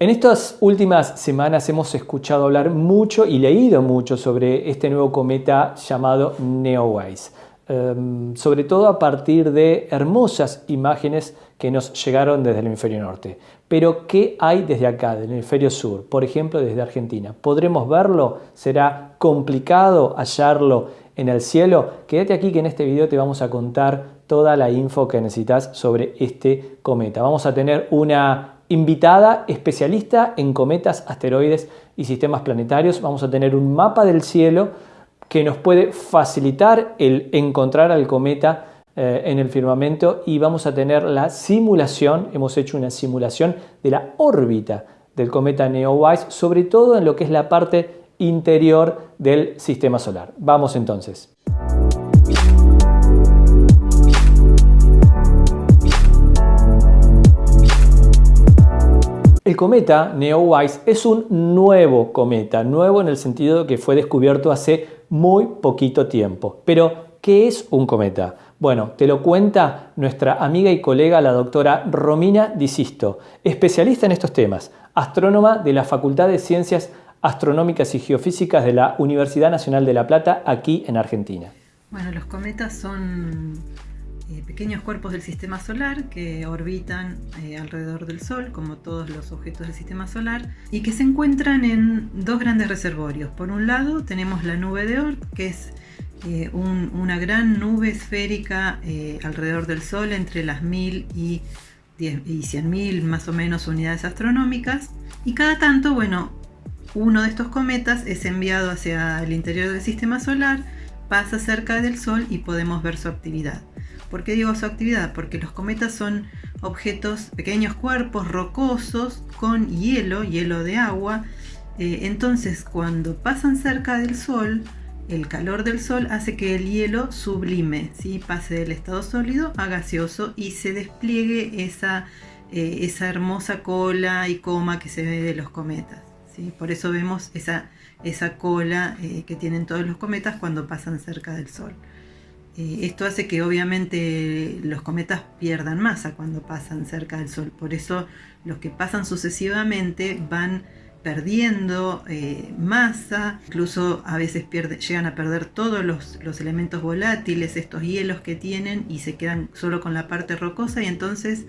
En estas últimas semanas hemos escuchado hablar mucho y leído mucho sobre este nuevo cometa llamado Neowise, em, sobre todo a partir de hermosas imágenes que nos llegaron desde el hemisferio norte. Pero, ¿qué hay desde acá, del hemisferio sur? Por ejemplo, desde Argentina. ¿Podremos verlo? ¿Será complicado hallarlo en el cielo? Quédate aquí que en este video te vamos a contar toda la info que necesitas sobre este cometa. Vamos a tener una invitada especialista en cometas, asteroides y sistemas planetarios. Vamos a tener un mapa del cielo que nos puede facilitar el encontrar al cometa eh, en el firmamento y vamos a tener la simulación, hemos hecho una simulación de la órbita del cometa Neowise, sobre todo en lo que es la parte interior del sistema solar. Vamos entonces. El cometa Neowise es un nuevo cometa, nuevo en el sentido de que fue descubierto hace muy poquito tiempo. Pero, ¿qué es un cometa? Bueno, te lo cuenta nuestra amiga y colega la doctora Romina Disisto, especialista en estos temas, astrónoma de la Facultad de Ciencias Astronómicas y Geofísicas de la Universidad Nacional de La Plata, aquí en Argentina. Bueno, los cometas son eh, pequeños cuerpos del sistema solar que orbitan eh, alrededor del Sol, como todos los objetos del sistema solar, y que se encuentran en dos grandes reservorios. Por un lado tenemos la nube de Oort, que es eh, una gran nube esférica alrededor del Sol entre las 1000 y, y 100.000 más o menos unidades astronómicas. Y cada tanto, bueno, uno de estos cometas es enviado hacia el interior del sistema solar, pasa cerca del Sol y podemos ver su actividad. ¿Por qué digo su actividad? Porque los cometas son objetos, pequeños cuerpos rocosos con hielo, hielo de agua. Eh, entonces cuando pasan cerca del Sol, el calor del Sol hace que el hielo sublime, ¿sí? pase del estado sólido a gaseoso y se despliegue esa, eh, esa hermosa cola y coma que se ve de los cometas. ¿sí? Por eso vemos esa, esa cola eh, que tienen todos los cometas cuando pasan cerca del Sol. Eh, esto hace que obviamente los cometas pierdan masa cuando pasan cerca del Sol. Por eso los que pasan sucesivamente van perdiendo eh, masa, incluso a veces llegan a perder todos los, los, elementos volátiles, estos hielos que tienen y se quedan solo con la parte rocosa y entonces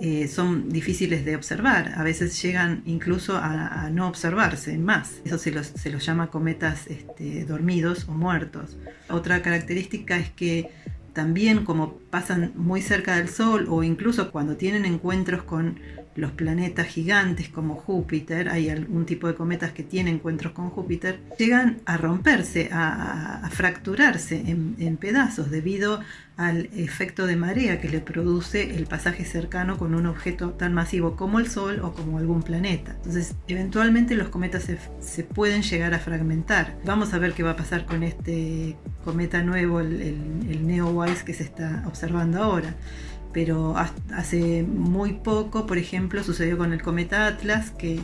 eh, son difíciles de observar. A veces llegan incluso a, no observarse más. Eso se los, se los llama cometas este, dormidos o muertos. Otra característica es que también como pasan muy cerca del Sol o incluso cuando tienen encuentros con los planetas gigantes como Júpiter, hay algún tipo de cometas que tienen encuentros con Júpiter, llegan a romperse, a, fracturarse en, pedazos debido al efecto de marea que le produce el pasaje cercano con un objeto tan masivo como el Sol o como algún planeta. Entonces, eventualmente los cometas se, pueden llegar a fragmentar. Vamos a ver qué va a pasar con este cometa nuevo, el, el, el Neowise que se está observando ahora pero hace muy poco, por ejemplo, sucedió con el cometa Atlas, que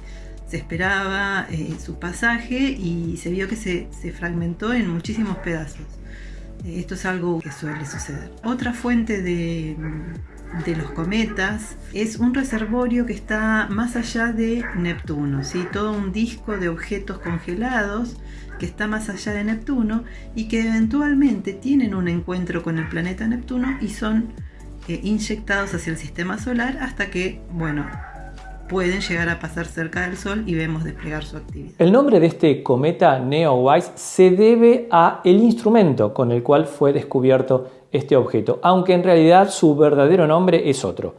se esperaba eh, su pasaje y se vio que se, fragmentó en muchísimos pedazos. Esto es algo que suele suceder. Otra fuente de, los cometas es un reservorio que está más allá de Neptuno, todo un disco de objetos congelados que está más allá de Neptuno y que eventualmente tienen un encuentro con el planeta Neptuno y son eh, inyectados hacia el sistema solar hasta que, bueno, pueden llegar a pasar cerca del Sol y vemos desplegar su actividad. El nombre de este cometa Neowise se debe a el instrumento con el cual fue descubierto este objeto, aunque en realidad su verdadero nombre es otro.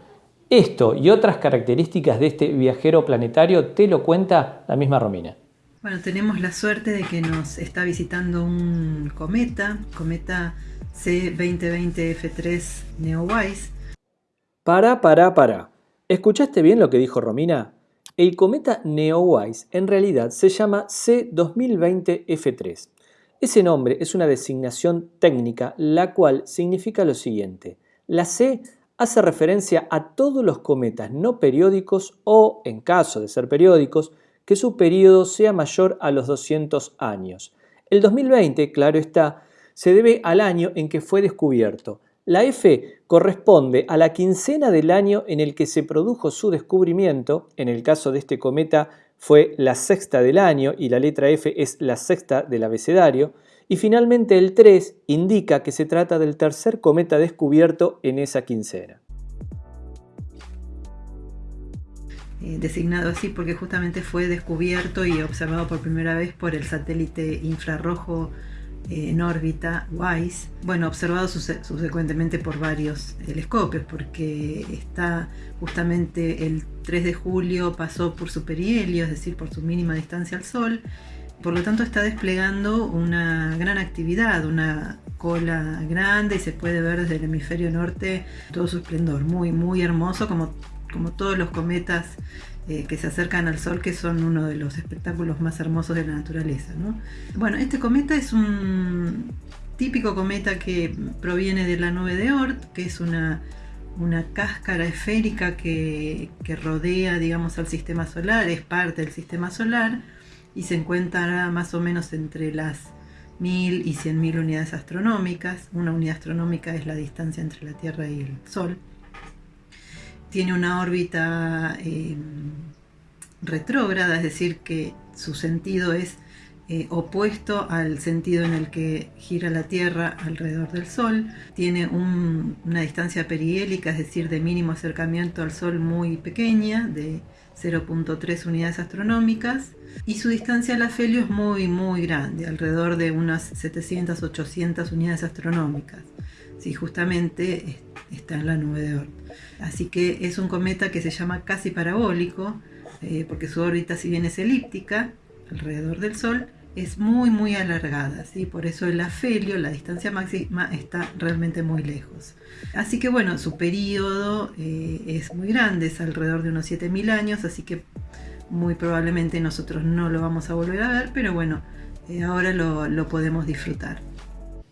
Esto y otras características de este viajero planetario te lo cuenta la misma Romina. Bueno, tenemos la suerte de que nos está visitando un cometa, cometa C2020F3 Neowise. Para, para, para. ¿Escuchaste bien lo que dijo Romina? El cometa Neowise en realidad se llama C2020F3. Ese nombre es una designación técnica la cual significa lo siguiente. La C hace referencia a todos los cometas no periódicos o, en caso de ser periódicos, que su periodo sea mayor a los 200 años. El 2020, claro está, se debe al año en que fue descubierto. La F corresponde a la quincena del año en el que se produjo su descubrimiento, en el caso de este cometa fue la sexta del año y la letra F es la sexta del abecedario, y finalmente el 3 indica que se trata del tercer cometa descubierto en esa quincena. Eh, designado así porque justamente fue descubierto y observado por primera vez por el satélite infrarrojo en órbita WISE, bueno, observado subsecuentemente por varios telescopios, porque está justamente el 3 de julio pasó por su perihelio, es decir, por su mínima distancia al Sol, por lo tanto está desplegando una gran actividad, una cola grande y se puede ver desde el hemisferio norte todo su esplendor, muy, muy hermoso como, como todos los cometas eh, que se acercan al Sol, que son uno de los espectáculos más hermosos de la naturaleza. Bueno, este cometa es un típico cometa que proviene de la nube de Oort, que es una, una cáscara esférica que, que, rodea, digamos, al sistema solar, es parte del sistema solar y se encuentra más o menos entre las 1000 y 100.000 unidades astronómicas. Una unidad astronómica es la distancia entre la Tierra y el Sol tiene una órbita eh, retrógrada, es decir, que su sentido es eh, opuesto al sentido en el que gira la Tierra alrededor del Sol. Tiene una distancia perihélica, es decir, de mínimo acercamiento al Sol muy pequeña, de 0.3 unidades astronómicas. Y su distancia al afelio es muy, muy grande, alrededor de unas 700-800 unidades astronómicas. Sí, justamente está en la nube de Oort. Así que es un cometa que se llama casi parabólico, eh, porque su órbita, si bien es elíptica, alrededor del Sol, es muy muy alargada, ¿sí? por eso el afelio, la distancia máxima, está realmente muy lejos. Así que bueno, su periodo eh, es muy grande, es alrededor de unos 7.000 años, así que muy probablemente nosotros no lo vamos a volver a ver, pero bueno, eh, ahora lo, lo podemos disfrutar.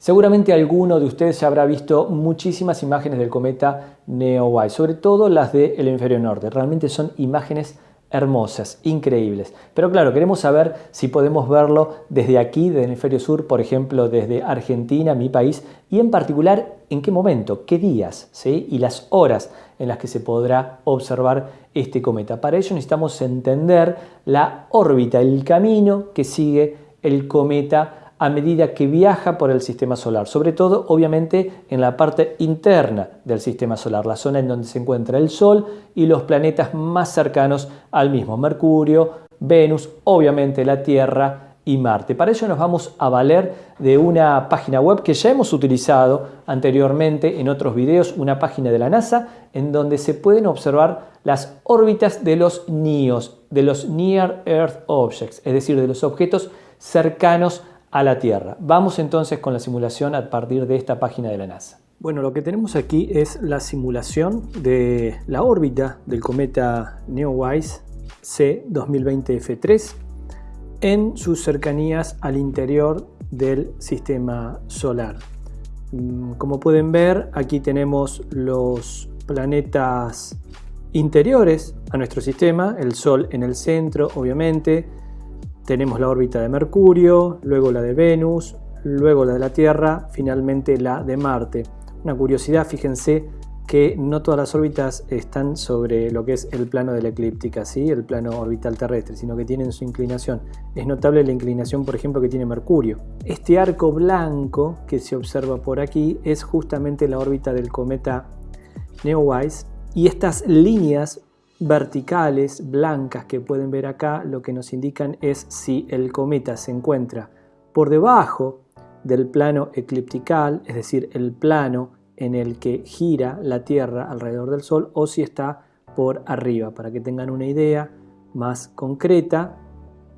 Seguramente alguno de ustedes ya habrá visto muchísimas imágenes del cometa Neowise, sobre todo las del hemisferio norte. Realmente son imágenes hermosas, increíbles. Pero claro, queremos saber si podemos verlo desde aquí, del hemisferio sur, por ejemplo, desde Argentina, mi país, y en particular en qué momento, qué días ¿sí? y las horas en las que se podrá observar este cometa. Para ello necesitamos entender la órbita, el camino que sigue el cometa a medida que viaja por el sistema solar, sobre todo obviamente en la parte interna del sistema solar, la zona en donde se encuentra el Sol y los planetas más cercanos al mismo, Mercurio, Venus, obviamente la Tierra y Marte. Para ello nos vamos a valer de una página web que ya hemos utilizado anteriormente en otros videos, una página de la NASA en donde se pueden observar las órbitas de los NEOs, de los Near Earth Objects, es decir, de los objetos cercanos a la Tierra. Vamos entonces con la simulación a partir de esta página de la NASA. Bueno, lo que tenemos aquí es la simulación de la órbita del cometa Neowise C 2020 F3 en sus cercanías al interior del sistema solar. Mm, como pueden ver, aquí tenemos los planetas interiores a nuestro sistema, el Sol en el centro, obviamente, tenemos la órbita de Mercurio, luego la de Venus, luego la de la Tierra, finalmente la de Marte. Una curiosidad, fíjense que no todas las órbitas están sobre lo que es el plano de la eclíptica, ¿sí? el plano orbital terrestre, sino que tienen su inclinación. Es notable la inclinación, por ejemplo, que tiene Mercurio. Este arco blanco que se observa por aquí es justamente la órbita del cometa Neowise y estas líneas verticales blancas que pueden ver acá lo que nos indican es si el cometa se encuentra por debajo del plano ecliptical, es decir, el plano en el que gira la Tierra alrededor del Sol, o si está por arriba, para que tengan una idea más concreta.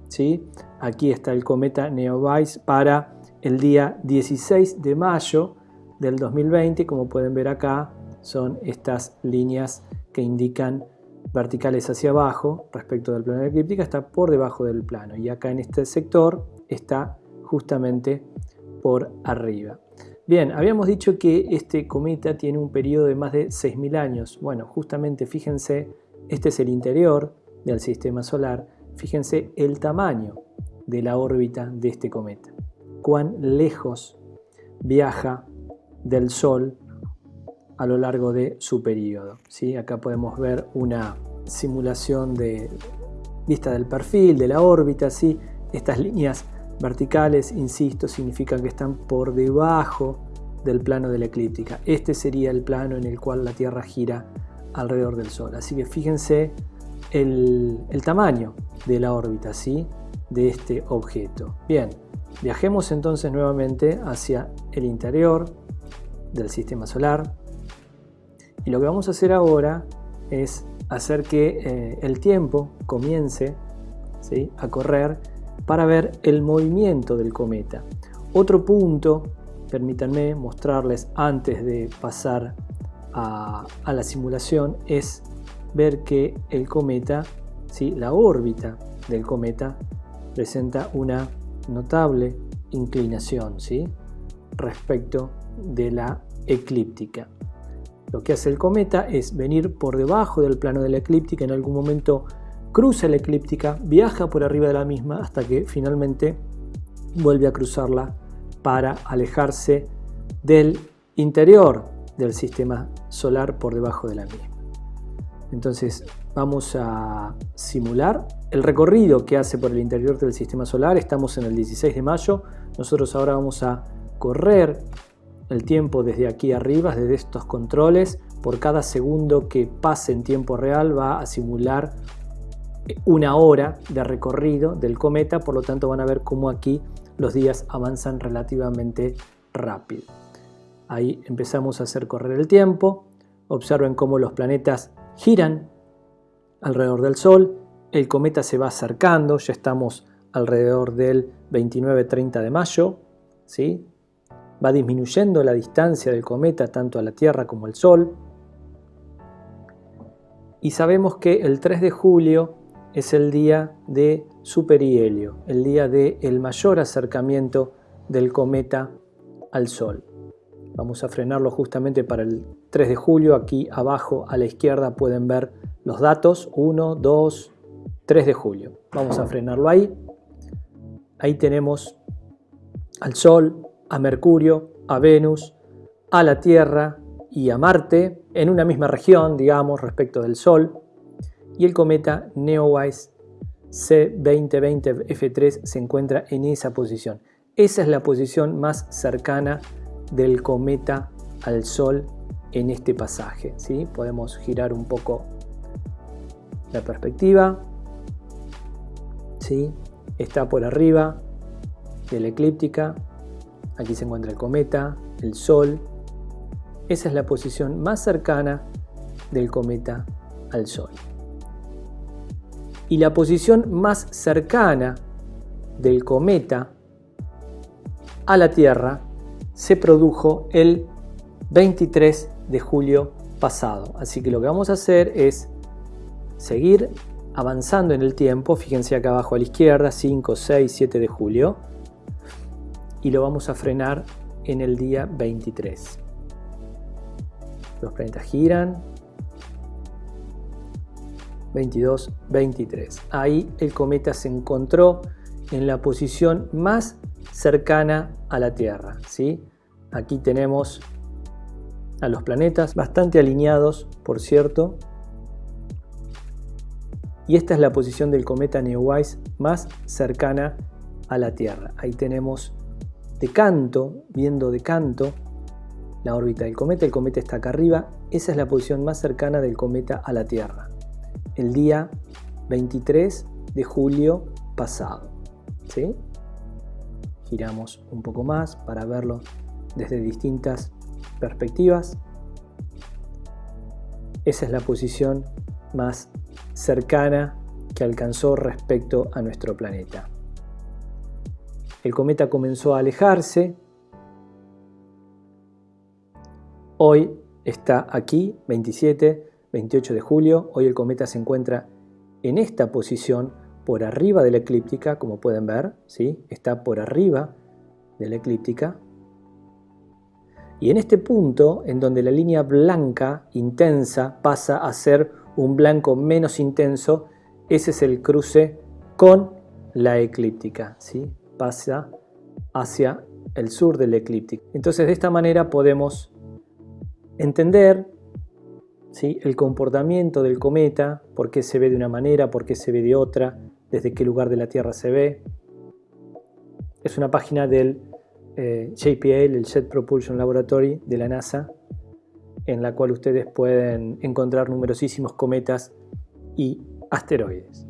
¿sí? Aquí está el cometa Neowise para el día 16 de mayo del 2020, como pueden ver acá, son estas líneas que indican verticales hacia abajo respecto del plano eclíptica está por debajo del plano y acá en este sector está justamente por arriba. Bien, habíamos dicho que este cometa tiene un periodo de más de 6.000 años. Bueno, justamente fíjense, este es el interior del sistema solar. Fíjense el tamaño de la órbita de este cometa. Cuán lejos viaja del Sol a lo largo de su periodo. ¿sí? Acá podemos ver una simulación de vista del perfil, de la órbita. ¿sí? Estas líneas verticales, insisto, significan que están por debajo del plano de la eclíptica. Este sería el plano en el cual la Tierra gira alrededor del Sol. Así que fíjense el, tamaño de la órbita ¿sí? de este objeto. Bien, viajemos entonces nuevamente hacia el interior del sistema solar. Y lo que vamos a hacer ahora es hacer que eh, el tiempo comience a correr para ver el movimiento del cometa. Otro punto, permítanme mostrarles antes de pasar a, la simulación, es ver que el cometa, ¿sí? la órbita del cometa, presenta una notable inclinación ¿sí? respecto de la eclíptica. Lo que hace el cometa es venir por debajo del plano de la eclíptica en algún momento cruza la eclíptica, viaja por arriba de la misma hasta que finalmente vuelve a cruzarla para alejarse del interior del sistema solar por debajo de la misma. Entonces vamos a simular el recorrido que hace por el interior del sistema solar. Estamos en el 16 de mayo. Nosotros ahora vamos a correr el tiempo desde aquí arriba, desde estos controles. Por cada segundo que pase en tiempo real va a simular una hora de recorrido del cometa, por lo tanto van a ver cómo aquí los días avanzan relativamente rápido. Ahí empezamos a hacer correr el tiempo, observen cómo los planetas giran alrededor del Sol, el cometa se va acercando, ya estamos alrededor del 29-30 de mayo, ¿sí? Va disminuyendo la distancia del cometa tanto a la Tierra como al Sol, y sabemos que el 3 de julio es el día de superihelio, el día del el mayor acercamiento del cometa al Sol. Vamos a frenarlo justamente para el 3 de julio. Aquí abajo a la izquierda pueden ver los datos. 1, 2, 3 de julio. Vamos a frenarlo ahí. Ahí tenemos al Sol, a Mercurio, a Venus, a la Tierra y a Marte en una misma región, digamos, respecto del Sol y el cometa Neowise C2020F3 se encuentra en esa posición. Esa es la posición más cercana del cometa al Sol en este pasaje. ¿sí? Podemos girar un poco la perspectiva. ¿sí? Está por arriba de la eclíptica. Aquí se encuentra el cometa, el Sol. Esa es la posición más cercana del cometa al Sol y la posición más cercana del cometa a la Tierra se produjo el 23 de julio pasado. Así que lo que vamos a hacer es seguir avanzando en el tiempo. Fíjense acá abajo a la izquierda, 5, 6, 7 de julio. Y lo vamos a frenar en el día 23. Los planetas giran, 22, 23. Ahí el cometa se encontró en la posición más cercana a la Tierra. ¿sí? Aquí tenemos a los planetas bastante alineados, por cierto. Y esta es la posición del cometa Neowise más cercana a la Tierra. Ahí tenemos de canto, viendo de canto, la órbita del cometa. El cometa está acá arriba. Esa es la posición más cercana del cometa a la Tierra el día 23 de julio pasado. ¿sí? Giramos un poco más para verlo desde distintas perspectivas. Esa es la posición más cercana que alcanzó respecto a nuestro planeta. El cometa comenzó a alejarse. Hoy está aquí, 27 28 de julio. Hoy el cometa se encuentra en esta posición por arriba de la eclíptica, como pueden ver, ¿sí? está por arriba de la eclíptica. Y en este punto, en donde la línea blanca intensa pasa a ser un blanco menos intenso, ese es el cruce con la eclíptica, ¿sí? Pasa hacia el sur de la eclíptica. Entonces de esta manera podemos entender el comportamiento del cometa, por qué se ve de una manera, por qué se ve de otra, desde qué lugar de la Tierra se ve. Es una página del eh, JPL, el Jet Propulsion Laboratory de la NASA, en la cual ustedes pueden encontrar numerosísimos cometas y asteroides.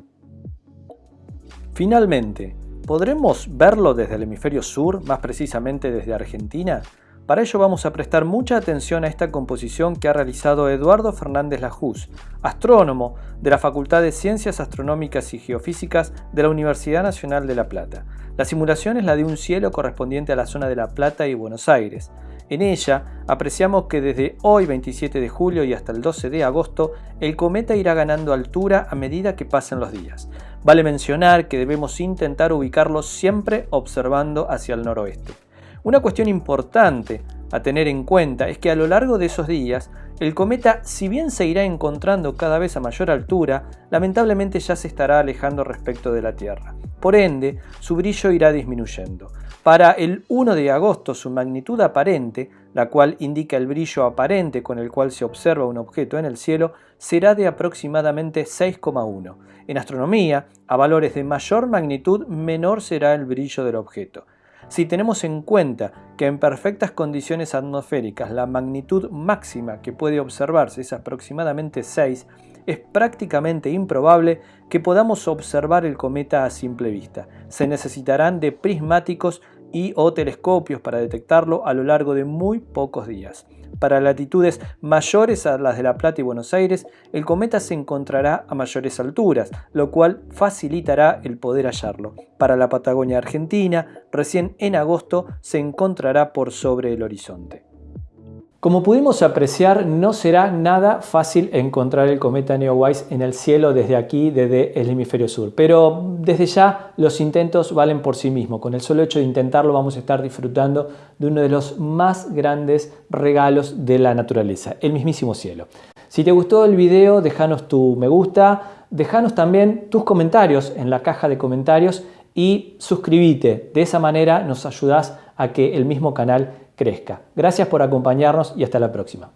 Finalmente, ¿podremos verlo desde el hemisferio sur, más precisamente desde Argentina? Para ello vamos a prestar mucha atención a esta composición que ha realizado Eduardo Fernández Lajús, astrónomo de la Facultad de Ciencias Astronómicas y Geofísicas de la Universidad Nacional de La Plata. La simulación es la de un cielo correspondiente a la zona de La Plata y Buenos Aires. En ella apreciamos que desde hoy 27 de julio y hasta el 12 de agosto el cometa irá ganando altura a medida que pasen los días. Vale mencionar que debemos intentar ubicarlo siempre observando hacia el noroeste. Una cuestión importante a tener en cuenta es que a lo largo de esos días, el cometa, si bien se irá encontrando cada vez a mayor altura, lamentablemente ya se estará alejando respecto de la Tierra. Por ende, su brillo irá disminuyendo. Para el 1 de agosto, su magnitud aparente, la cual indica el brillo aparente con el cual se observa un objeto en el cielo, será de aproximadamente 6,1. En astronomía, a valores de mayor magnitud, menor será el brillo del objeto. Si tenemos en cuenta que en perfectas condiciones atmosféricas la magnitud máxima que puede observarse es aproximadamente 6, es prácticamente improbable que podamos observar el cometa a simple vista. Se necesitarán de prismáticos y o telescopios para detectarlo a lo largo de muy pocos días. Para latitudes mayores a las de La Plata y Buenos Aires, el cometa se encontrará a mayores alturas, lo cual facilitará el poder hallarlo. Para la Patagonia Argentina, recién en agosto se encontrará por sobre el horizonte. Como pudimos apreciar, no será nada fácil encontrar el cometa Neowise en el cielo desde aquí, desde el hemisferio sur. Pero desde ya los intentos valen por sí mismos. Con el solo hecho de intentarlo vamos a estar disfrutando de uno de los más grandes regalos de la naturaleza, el mismísimo cielo. Si te gustó el video, déjanos tu me gusta, déjanos también tus comentarios en la caja de comentarios y suscríbete. De esa manera nos ayudas a que el mismo canal crezca. Gracias por acompañarnos y hasta la próxima.